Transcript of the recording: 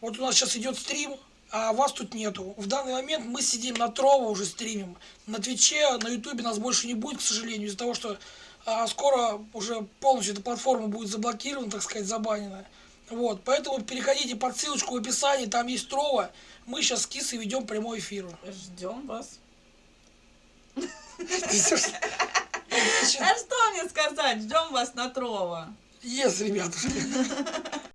вот у нас сейчас идет стрим, а вас тут нету. В данный момент мы сидим на Трово уже стримим. На Твиче, на Ютубе нас больше не будет, к сожалению, из-за того, что а, скоро уже полностью эта платформа будет заблокирована, так сказать, забанена. Вот, поэтому переходите под ссылочку в описании, там есть Трово. Мы сейчас с Кисой ведем прямой эфир. Ждем вас. А что мне сказать? Ждем вас на Трова. Yes, ребятушки.